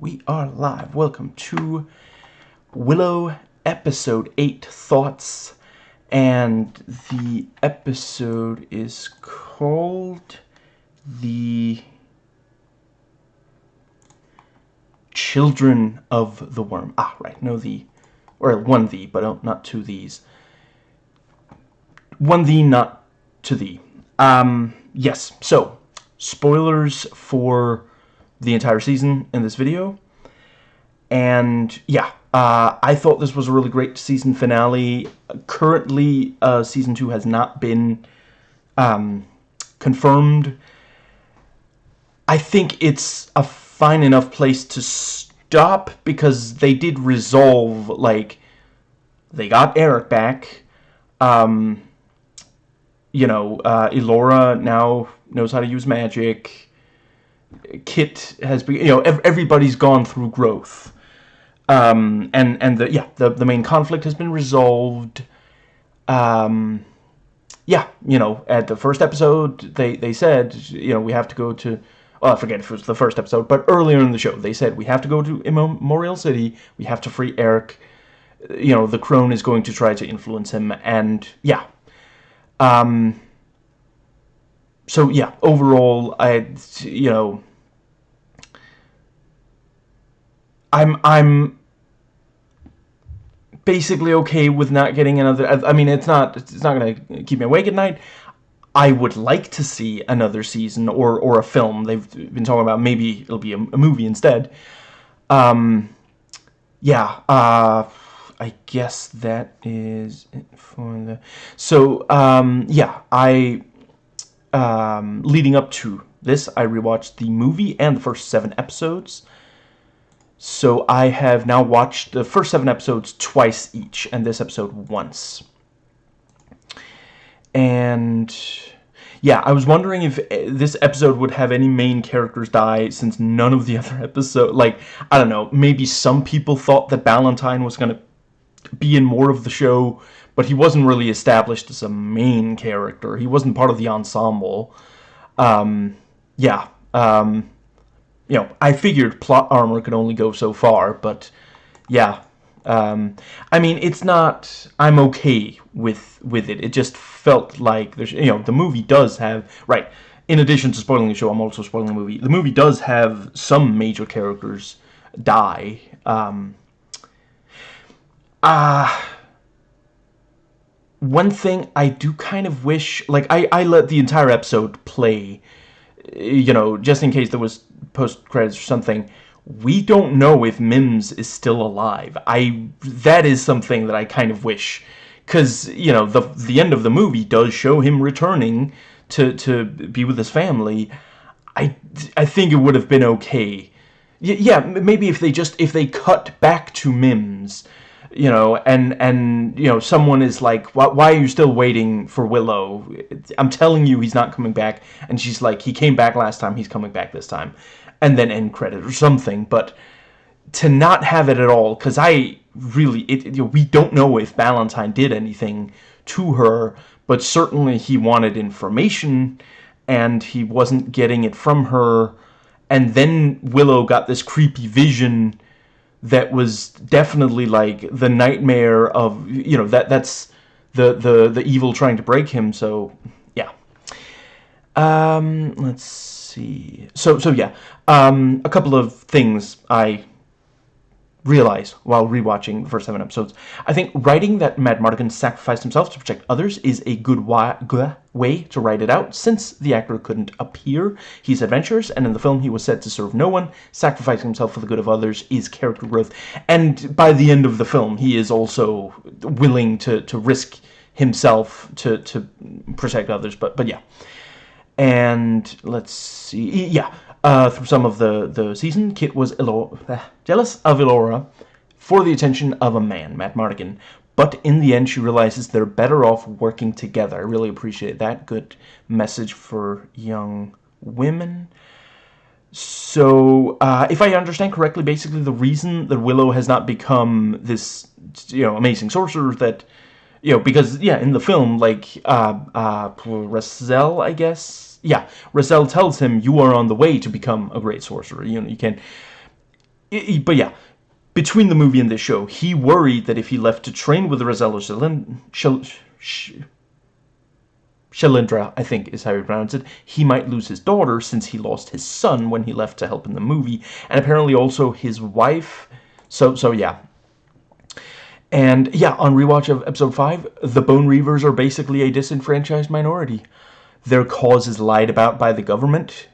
we are live. Welcome to Willow episode 8 Thoughts. And the episode is called The Children of the Worm. Ah, right. No, the. Or one the, but not two these. One the, not to thee. Um, yes. So, spoilers for the entire season in this video. And yeah, uh, I thought this was a really great season finale. Currently, uh, season two has not been um, confirmed. I think it's a fine enough place to stop because they did resolve, like, they got Eric back. Um, you know, uh, Elora now knows how to use magic. Kit has been, you know, everybody's gone through growth. Um, and, and the, yeah, the, the main conflict has been resolved. Um, yeah, you know, at the first episode, they, they said, you know, we have to go to, well, I forget if it was the first episode, but earlier in the show, they said, we have to go to Immemorial City, we have to free Eric, you know, the crone is going to try to influence him, and, yeah. Um, so yeah, overall, I, you know, I'm, I'm basically okay with not getting another, I mean, it's not, it's not to keep me awake at night. I would like to see another season or, or a film. They've been talking about maybe it'll be a, a movie instead. Um, yeah, uh, I guess that is it for the, so, um, yeah, I, um, leading up to this, I rewatched the movie and the first seven episodes. So I have now watched the first seven episodes twice each, and this episode once. And yeah, I was wondering if eh, this episode would have any main characters die since none of the other episode, like, I don't know, maybe some people thought that Valentine was going to be in more of the show, but he wasn't really established as a main character. He wasn't part of the ensemble. Um, yeah, um, you know, I figured plot armor could only go so far, but yeah. Um, I mean, it's not, I'm okay with, with it. It just felt like, there's, you know, the movie does have, right, in addition to spoiling the show, I'm also spoiling the movie. The movie does have some major characters die. Um, uh, one thing I do kind of wish, like, I, I let the entire episode play, you know, just in case there was post-credits or something, we don't know if Mims is still alive. I, that is something that I kind of wish, because, you know, the, the end of the movie does show him returning to, to be with his family. I, I think it would have been okay. Y yeah, maybe if they just, if they cut back to Mims, you know, and, and, you know, someone is like, why, why, are you still waiting for Willow? I'm telling you he's not coming back. And she's like, he came back last time, he's coming back this time. And then end credit or something. But to not have it at all, because I really, it, you know, we don't know if Valentine did anything to her, but certainly he wanted information, and he wasn't getting it from her. And then Willow got this creepy vision that was definitely like the nightmare of you know that that's the the the evil trying to break him so yeah. Um let's see. So so yeah. Um a couple of things i realize while rewatching the first seven episodes. I think writing that Madmartigan sacrificed himself to protect others is a good way to write it out, since the actor couldn't appear. He's adventurous, and in the film he was said to serve no one. Sacrificing himself for the good of others is character growth. And by the end of the film, he is also willing to, to risk himself to, to protect others. But, but yeah. And let's see. Yeah, uh, through some of the, the season, Kit was uh, jealous of Elora for the attention of a man, Madmartigan. But in the end, she realizes they're better off working together. I really appreciate that. Good message for young women. So, uh, if I understand correctly, basically the reason that Willow has not become this, you know, amazing sorcerer that, you know, because, yeah, in the film, like, uh, uh, Raziel, I guess, yeah, Raziel tells him, you are on the way to become a great sorcerer. You know, you can... but yeah, between the movie and this show, he worried that if he left to train with Rosello Shalindra, I think is how he pronounced it, he might lose his daughter since he lost his son when he left to help in the movie, and apparently also his wife. So, so yeah. And yeah, on rewatch of episode 5, the Bone Reavers are basically a disenfranchised minority. Their cause is lied about by the government.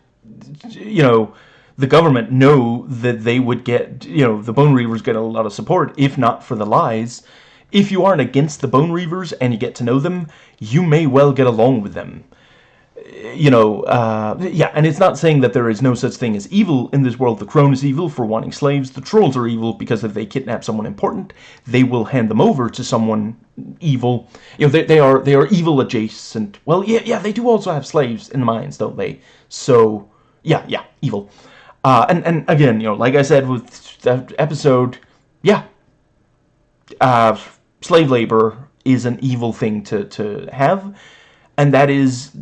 You know, the government know that they would get, you know, the Bone Reavers get a lot of support, if not for the lies if you aren't against the Bone Reavers and you get to know them, you may well get along with them. You know, uh, yeah, and it's not saying that there is no such thing as evil in this world. The Crone is evil for wanting slaves. The Trolls are evil because if they kidnap someone important, they will hand them over to someone evil. You know, they, they are they are evil adjacent. Well, yeah, yeah, they do also have slaves in the mines, don't they? So, yeah, yeah, evil. Uh, and, and again, you know, like I said with that episode, yeah, uh, slave labor is an evil thing to, to have. And that is,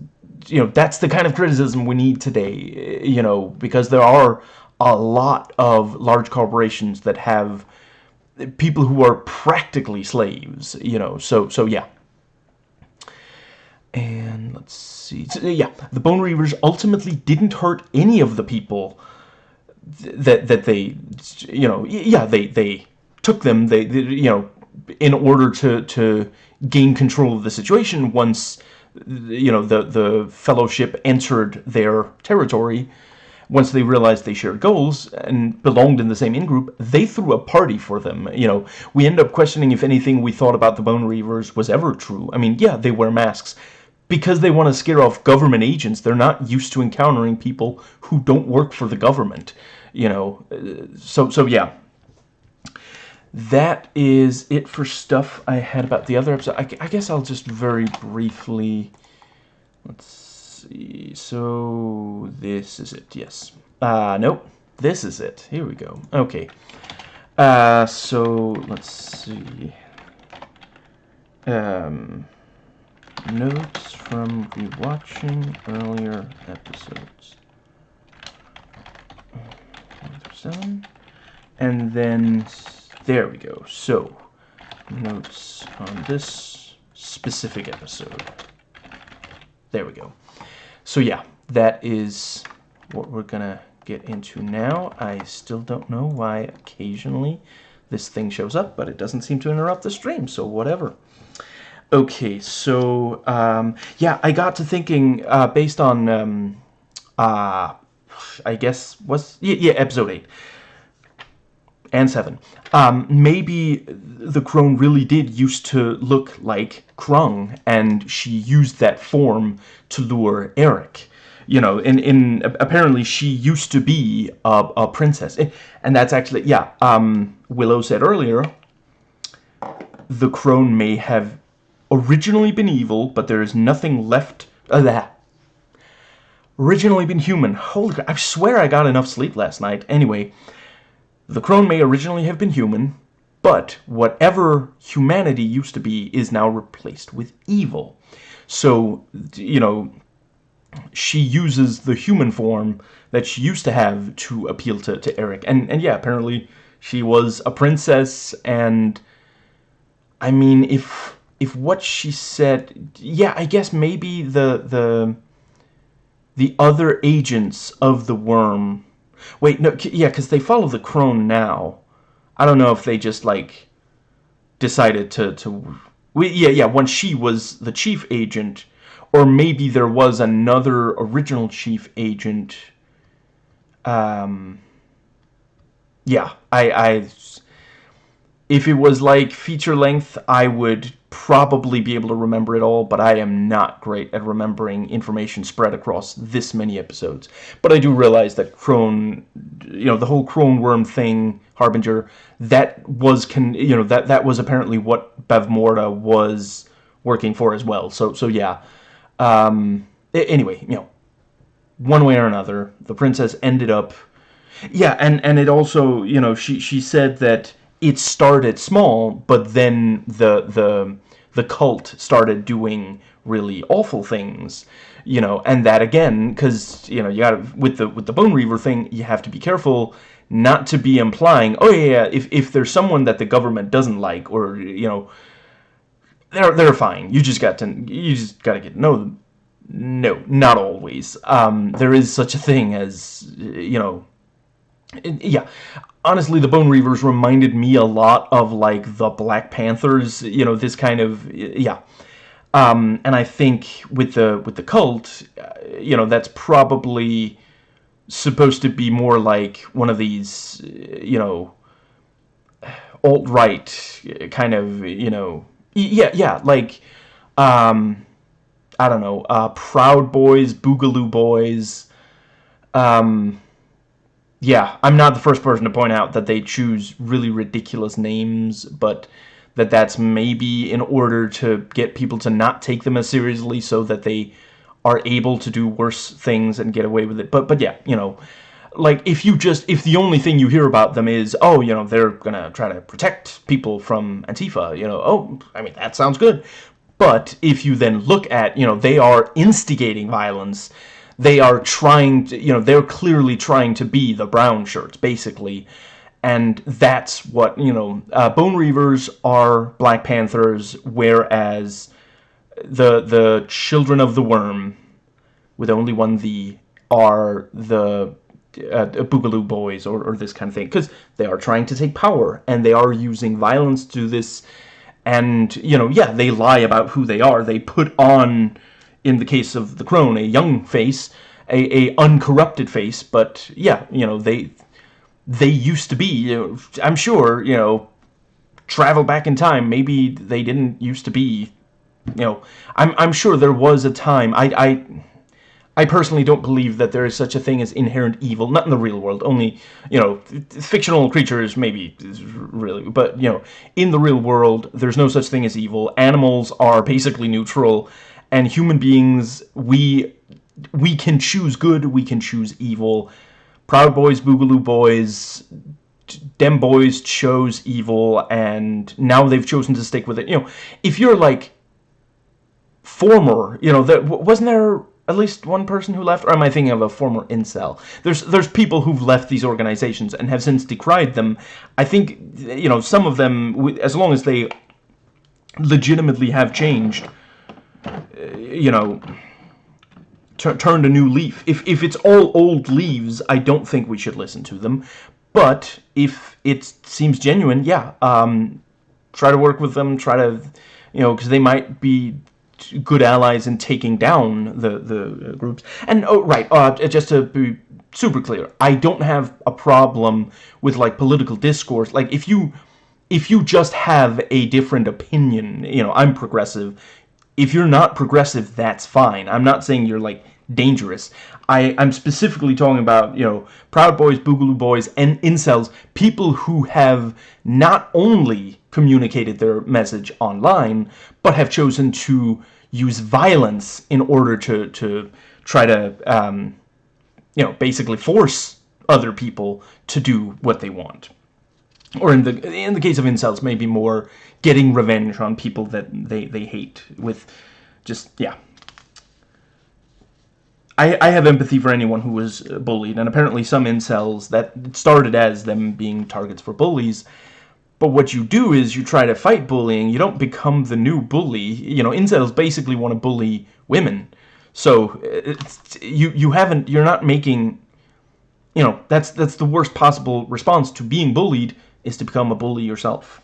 you know, that's the kind of criticism we need today, you know, because there are a lot of large corporations that have people who are practically slaves, you know, so, so yeah. And let's see, so, yeah, the Bone Reavers ultimately didn't hurt any of the people that, that they, you know, yeah, they, they took them, they, they you know, in order to to gain control of the situation once you know the the fellowship entered their territory once they realized they shared goals and belonged in the same in-group, they threw a party for them. You know, we end up questioning if anything we thought about the Bone Reavers was ever true. I mean, yeah, they wear masks. Because they want to scare off government agents, they're not used to encountering people who don't work for the government. You know, uh, so, so yeah, that is it for stuff I had about the other episode. I, I, guess I'll just very briefly... Let's see... So, this is it, yes. Uh, nope. This is it. Here we go. Okay. Uh, so, let's see... Um, notes from rewatching earlier episodes. And then there we go. So, notes on this specific episode. There we go. So yeah, that is what we're gonna get into now. I still don't know why occasionally this thing shows up, but it doesn't seem to interrupt the stream, so whatever. Okay, so, um, yeah, I got to thinking, uh, based on, um, uh, I guess, was, yeah, yeah, episode 8 and 7. Um, maybe the crone really did used to look like Krung, and she used that form to lure Eric. You know, in, in apparently she used to be a, a princess. And that's actually, yeah, um, Willow said earlier, the crone may have originally been evil, but there is nothing left of that. Originally been human. Holy crap, I swear I got enough sleep last night. Anyway, the crone may originally have been human, but whatever humanity used to be is now replaced with evil. So, you know, she uses the human form that she used to have to appeal to, to Eric. And, and yeah, apparently she was a princess and... I mean, if if what she said... Yeah, I guess maybe the... the the other agents of the worm Wait, no, yeah, because they follow the crone now. I don't know if they just, like, decided to... to we, yeah, yeah, when she was the chief agent, or maybe there was another original chief agent. Um, yeah, I, I... If it was, like, feature length, I would probably be able to remember it all, but I am not great at remembering information spread across this many episodes. But I do realize that Crone, you know, the whole Crone Worm thing, Harbinger, that was, con you know, that, that was apparently what Bavmorda was working for as well. So, so yeah. Um, anyway, you know, one way or another, the princess ended up... Yeah, and, and it also, you know, she, she said that it started small, but then the the the cult started doing really awful things, you know, and that again, because you know you got with the with the Bone Reaver thing, you have to be careful. not to be implying, oh yeah, yeah, if if there's someone that the government doesn't like, or you know, they're they're fine. You just got to you just got to get to know them. No, not always. Um, there is such a thing as you know. Yeah, honestly, the Bone Reavers reminded me a lot of like the Black Panthers. You know, this kind of yeah. Um, and I think with the with the cult, uh, you know, that's probably supposed to be more like one of these, you know, alt-right kind of, you know, yeah, yeah, like, um, I don't know, uh, Proud Boys, Boogaloo Boys, um, yeah, I'm not the first person to point out that they choose really ridiculous names, but that that's maybe in order to get people to not take them as seriously so that they are able to do worse things and get away with it. But but yeah, you know, like if you just if the only thing you hear about them is oh you know they're gonna try to protect people from Antifa, you know oh I mean that sounds good. But if you then look at you know they are instigating violence, they are trying to you know they're clearly trying to be the brown shirts basically. And that's what, you know, uh, Bone Reavers are Black Panthers, whereas the the children of the worm, with only one the, are the uh, Boogaloo boys or, or this kind of thing. Because they are trying to take power and they are using violence to this. And you know yeah they lie about who they are. They put on in the case of the crone a young face a, a uncorrupted face but yeah you know they they used to be you know, I'm sure you know travel back in time maybe they didn't used to be you know, I'm I'm sure there was a time. I I I personally don't believe that there is such a thing as inherent evil, not in the real world. Only you know, fictional creatures maybe really, but you know, in the real world, there's no such thing as evil. Animals are basically neutral, and human beings we we can choose good, we can choose evil. Proud Boys, Boogaloo Boys, dem boys chose evil and now they've chosen to stick with it you know if you're like former, you know, that wasn't there at least one person who left, or am I thinking of a former incel? There's there's people who've left these organizations and have since decried them. I think, you know, some of them, as long as they legitimately have changed, you know, turned a new leaf. If if it's all old leaves, I don't think we should listen to them. But if it seems genuine, yeah, um, try to work with them. Try to, you know, because they might be good allies in taking down the the groups. And oh, right, uh, just to be super clear, I don't have a problem with like political discourse. Like if you if you just have a different opinion, you know, I'm progressive. If you're not progressive, that's fine. I'm not saying you're like dangerous. I, I'm specifically talking about, you know, Proud Boys, Boogaloo Boys, and incels, people who have not only communicated their message online, but have chosen to use violence in order to, to try to, um, you know, basically force other people to do what they want. Or in the in the case of incels, maybe more getting revenge on people that they, they hate with just, yeah. I, I have empathy for anyone who was uh, bullied, and apparently some incels that started as them being targets for bullies but what you do is you try to fight bullying. You don't become the new bully. You know, incels basically want to bully women. So uh, you you haven't you're not making you know that's that's the worst possible response to being bullied is to become a bully yourself.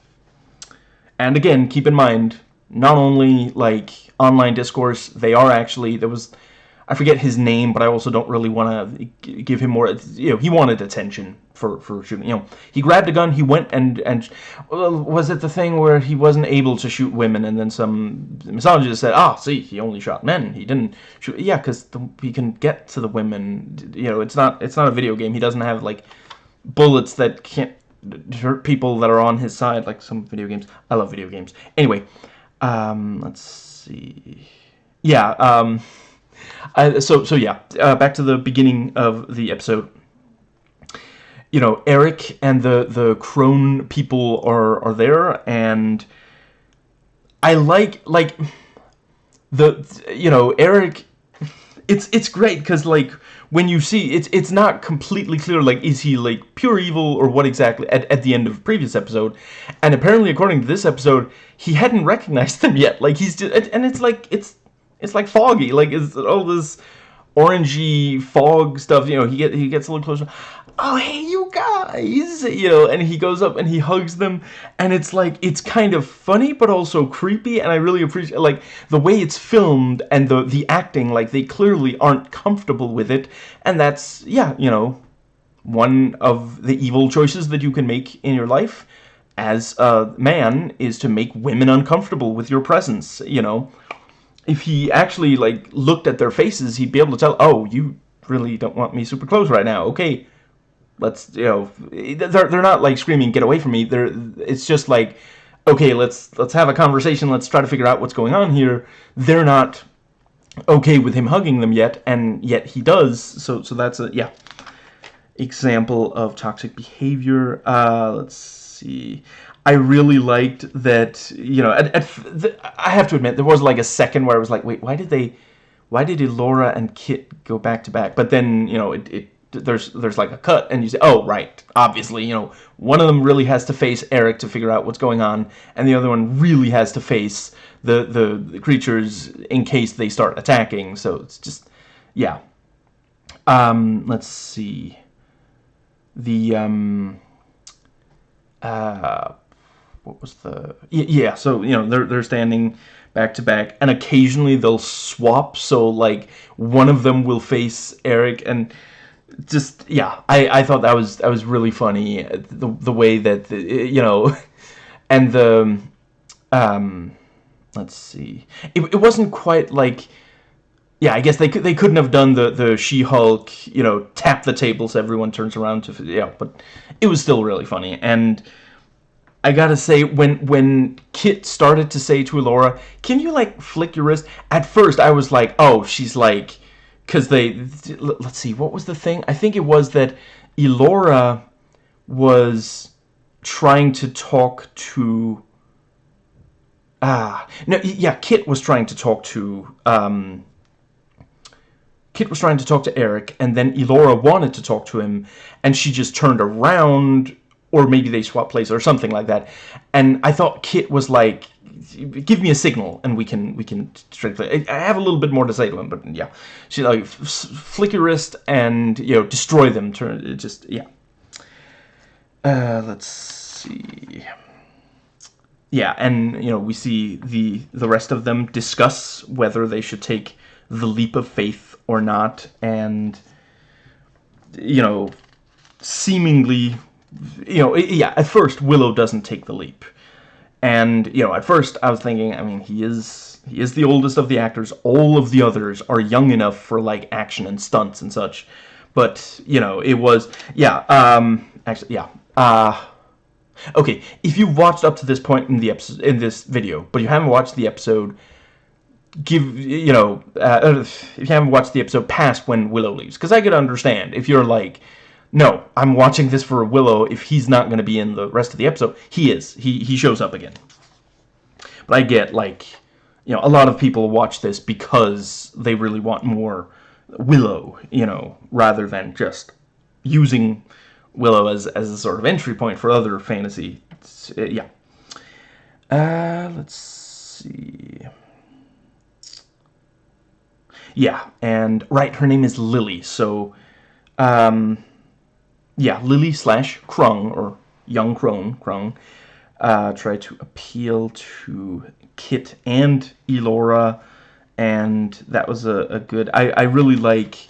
And again, keep in mind, not only like online discourse, they are actually there was I forget his name, but I also don't really want to give him more. You know, he wanted attention for for shooting. You know, he grabbed a gun. He went and and well, was it the thing where he wasn't able to shoot women, and then some misogynist said, "Ah, see, he only shot men. He didn't shoot." Yeah, because he can get to the women. You know, it's not it's not a video game. He doesn't have like bullets that can't hurt people that are on his side like some video games. I love video games. Anyway, um, let's see. Yeah. Um, uh, so so yeah, uh, back to the beginning of the episode. You know, Eric and the the crone people are are there, and I like like the you know Eric. it's it's great because like when you see it's it's not completely clear like is he like pure evil or what exactly at, at the end of previous episode and apparently according to this episode he hadn't recognized them yet like he's just and it's like it's it's like foggy like it's all this orangey fog stuff you know he get he gets a little closer. Oh hey you guys you know and he goes up and he hugs them and it's like it's kind of funny but also creepy and I really appreciate like the way it's filmed and the the acting like they clearly aren't comfortable with it and that's yeah you know one of the evil choices that you can make in your life as a man is to make women uncomfortable with your presence you know if he actually like looked at their faces he'd be able to tell oh you really don't want me super close right now. Okay let's you know they're they're not like screaming get away from me. They're it's just like okay let's let's have a conversation. Let's try to figure out what's going on here. They're not okay with him hugging them yet and yet he does. So so that's a yeah example of toxic behavior. Uh let's see I really liked that you know at, at the, I have to admit there was like a second where I was like wait why did they why did Elora and Kit go back to back? But then you know it, it there's there's like a cut and you say oh right obviously you know one of them really has to face Eric to figure out what's going on and the other one really has to face the the, the creatures in case they start attacking. So it's just yeah. Um let's see. The um uh what was the yeah so you know they're they're standing back to back and occasionally they'll swap so like one of them will face Eric and just yeah I, I thought that was that was really funny the, the way that the, you know and the um let's see it, it wasn't quite like yeah I guess they could they couldn't have done the the She-Hulk you know tap the tables everyone turns around to yeah but it was still really funny and I gotta say, when when Kit started to say to Elora, can you, like, flick your wrist? At first, I was like, oh, she's, like, because they let's see what was the thing I think it was that Elora was trying to talk to ah no yeah Kit was trying to talk to um Kit was trying to talk to Eric and then Elora wanted to talk to him and she just turned around or maybe they swap places or something like that. And I thought Kit was like give me a signal and we can we can strictly I have a little bit more to say to him but yeah. She like flick your wrist and you know destroy them. Turn just yeah. Uh, let's see. Yeah and you know we see the the rest of them discuss whether they should take the leap of faith or not. And you know seemingly you know yeah at first Willow doesn't take the leap and, you know, at first I was thinking, I mean, he is he is the oldest of the actors. All of the others are young enough for, like, action and stunts and such. But, you know, it was, yeah, um, actually, yeah, uh, okay, if you've watched up to this point in the episode, in this video, but you haven't watched the episode, give, you know, uh, if you haven't watched the episode past when Willow leaves, because I could understand if you're, like, no, I'm watching this for Willow. If he's not going to be in the rest of the episode, he is. He, he shows up again. But I get, like, you know, a lot of people watch this because they really want more Willow, you know, rather than just using Willow as, as a sort of entry point for other fantasy. Uh, yeah. Uh, let's see. Yeah, and, right, her name is Lili, so, um yeah, Lili slash Krung, or young Crone, Krung, uh, try to appeal to Kit and Elora, and that was a, a good, I, I really like,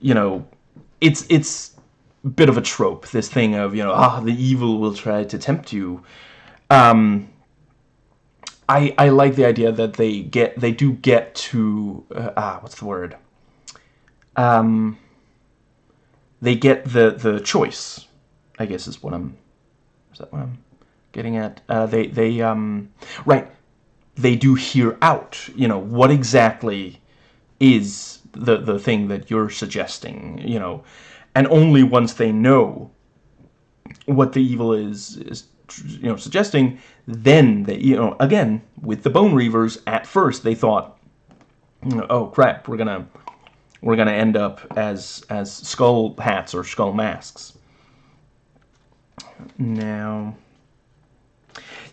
you know, it's, it's a bit of a trope, this thing of, you know, ah, the evil will try to tempt you. Um, I, I like the idea that they get, they do get to, uh, ah, what's the word? Um, they get the the choice. I guess is what I'm. Is that what I'm getting at? Uh, they they um right. They do hear out. You know what exactly is the the thing that you're suggesting. You know, and only once they know what the evil is is you know suggesting then they you know again with the bone reavers at first they thought oh crap we're gonna we're gonna end up as as skull hats or skull masks. Now,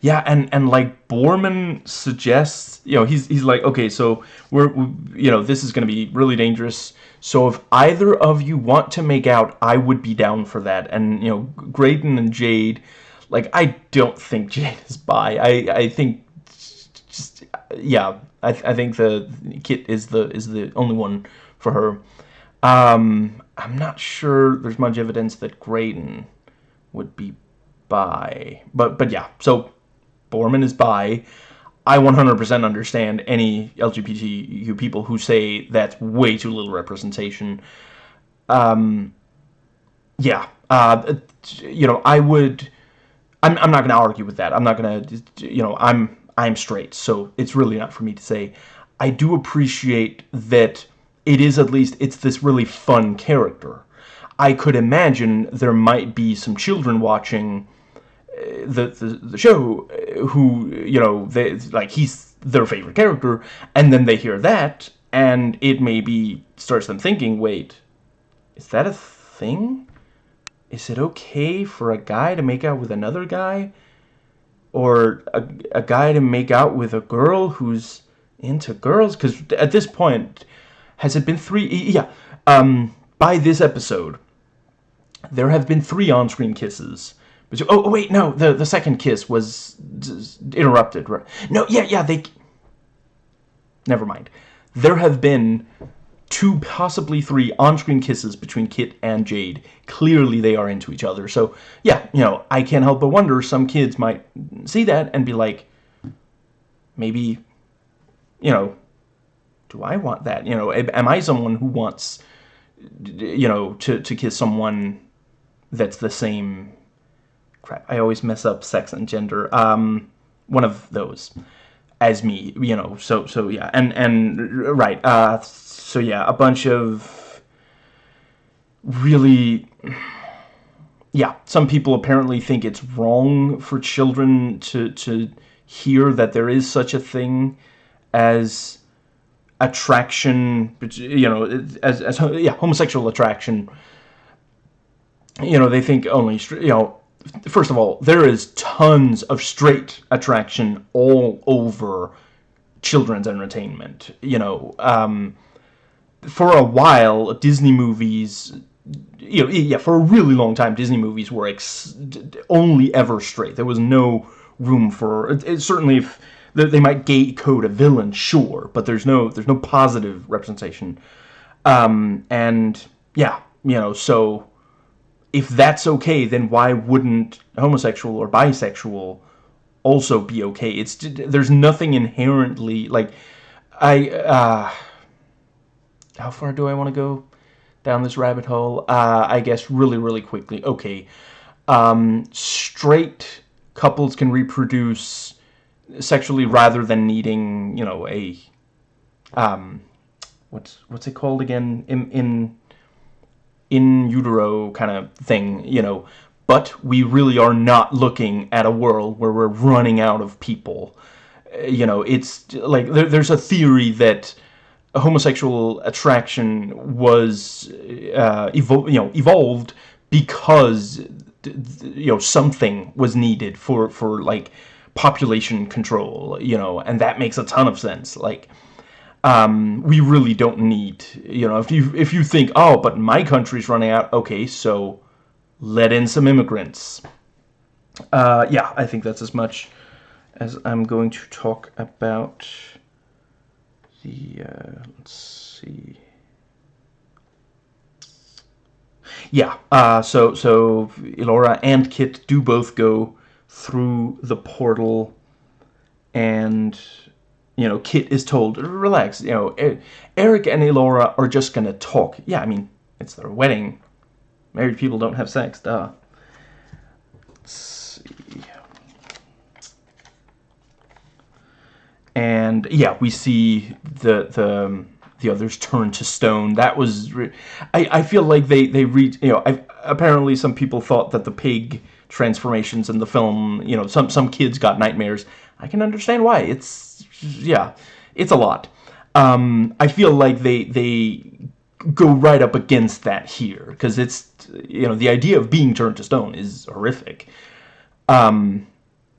yeah, and and like Boorman suggests, you know, he's he's like, okay, so we're, we, you know, this is gonna be really dangerous. So if either of you want to make out, I would be down for that. And you know, Graydon and Jade, like I don't think Jade is bi. I I think just yeah, I I think the Kit is the is the only one for her. Um, I'm not sure there's much evidence that Graydon would be bi. But but yeah, so Boorman is bi. I 100% understand any LGBTQ people who say that's way too little representation. Um, yeah, uh, you know, I would. I'm, I'm not going to argue with that. I'm not going to, you know, I'm I'm straight, so it's really not for me to say. I do appreciate that it is at least it's this really fun character. I could imagine there might be some children watching uh, the, the, the show uh, who you know they like he's their favorite character and then they hear that and it maybe starts them thinking wait is that a thing? Is it okay for a guy to make out with another guy? Or a, a guy to make out with a girl who's into girls? Because at this point has it been three? Yeah. Um, by this episode, there have been three on-screen kisses. Oh, oh, wait, no. The the second kiss was interrupted. No, yeah, yeah. They. Never mind. There have been two, possibly three on-screen kisses between Kit and Jade. Clearly, they are into each other. So, yeah, you know, I can't help but wonder. Some kids might see that and be like, maybe, you know, do I want that? You know, am I someone who wants, you know, to, to kiss someone that's the same... Crap, I always mess up sex and gender. Um, one of those as me, you know, so, so, yeah, and, and, right, uh, so, yeah, a bunch of really, yeah, some people apparently think it's wrong for children to, to hear that there is such a thing as attraction, you know, as, as yeah, homosexual attraction, you know, they think only, you know, first of all, there is tons of straight attraction all over children's entertainment, you know, um, for a while, Disney movies, you know, yeah, for a really long time, Disney movies were only ever straight. There was no room for, it, it, certainly if, they might gate code a villain, sure, but there's no there's no positive representation. Um, and yeah, you know, so if that's okay, then why wouldn't homosexual or bisexual also be okay? It's there's nothing inherently like I uh, how far do I want to go down this rabbit hole? Uh, I guess really really quickly. Okay, um, straight couples can reproduce sexually rather than needing, you know, a um what's what's it called again in in in utero kind of thing, you know, but we really are not looking at a world where we're running out of people. Uh, you know, it's like there, there's a theory that homosexual attraction was uh, evol you know evolved because you know something was needed for for like population control, you know, and that makes a ton of sense. Like, um, we really don't need, you know, if you if you think, oh, but my country's running out, okay, so let in some immigrants. Uh, yeah, I think that's as much as I'm going to talk about the, uh, let's see. Yeah, uh, so, so Elora and Kit do both go through the portal and you know Kit is told relax you know Eric and Elora are just gonna talk. Yeah I mean it's their wedding. Married people don't have sex duh. Let's see. And yeah we see the the um, the others turn to stone. That was I, I feel like they they read you know I, apparently some people thought that the pig transformations in the film. You know, some some kids got nightmares. I can understand why. It's yeah, it's a lot. Um, I feel like they they go right up against that here because it's you know the idea of being turned to stone is horrific um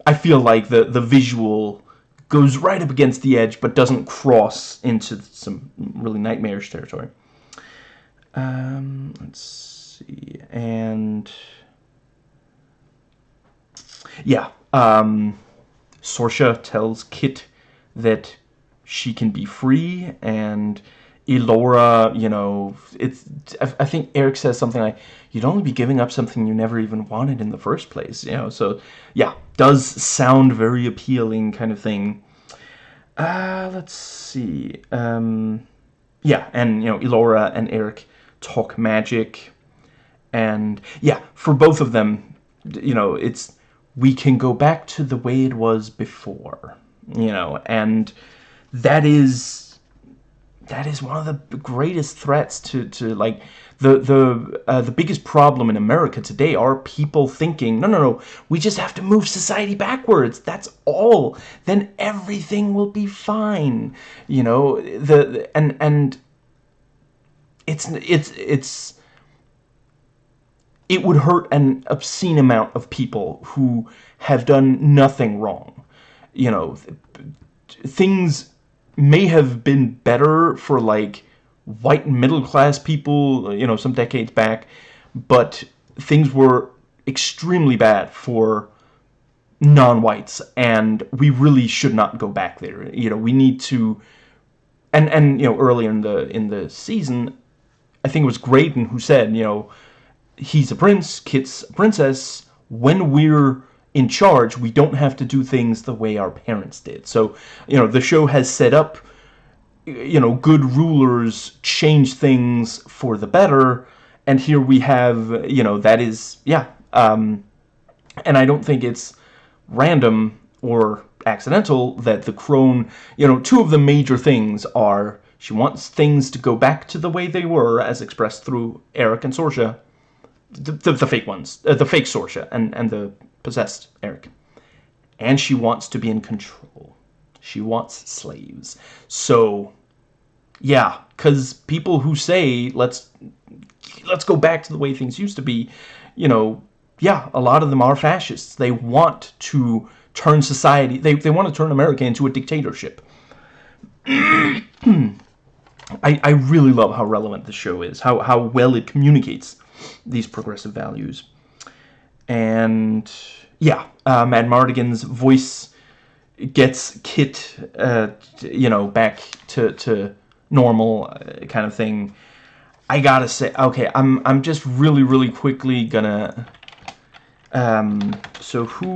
i feel like the the visual goes right up against the edge but doesn't cross into some really nightmarish territory um let's see and yeah um Sorsha tells Kit that she can be free and Elora, you know, it's. I think Eric says something like, "You'd only be giving up something you never even wanted in the first place," you know. So, yeah, does sound very appealing, kind of thing. Uh, let's see. Um, yeah, and you know, Elora and Eric talk magic, and yeah, for both of them, you know, it's we can go back to the way it was before, you know, and that is that is one of the greatest threats to, to like the the uh, the biggest problem in America today are people thinking no no no we just have to move society backwards. That's all. Then everything will be fine. You know the and and it's it's it's it would hurt an obscene amount of people who have done nothing wrong you know things may have been better for like white middle class people, you know, some decades back, but things were extremely bad for non-whites and we really should not go back there. You know, we need to and and you know, earlier in the in the season, I think it was Graydon who said, you know, he's a prince, Kit's a princess. When we're in charge, we don't have to do things the way our parents did. So, you know, the show has set up, you know, good rulers change things for the better, and here we have, you know, that is, yeah, um, and I don't think it's random or accidental that the crone, you know, two of the major things are she wants things to go back to the way they were, as expressed through Eric and Sorsha, the, the, the fake ones, uh, the fake Sorsha, and, and the possessed Eric. And she wants to be in control. She wants slaves. So, yeah, because people who say, let's, let's go back to the way things used to be, you know, yeah, a lot of them are fascists. They want to turn society, they, they want to turn America into a dictatorship. I, I really love how relevant the show is, how, how well it communicates these progressive values and yeah, uh, Madmartigan's voice gets Kit, uh, you know, back to to normal uh, kind of thing. I gotta say, okay, I'm I'm just really really quickly gonna. Um, so who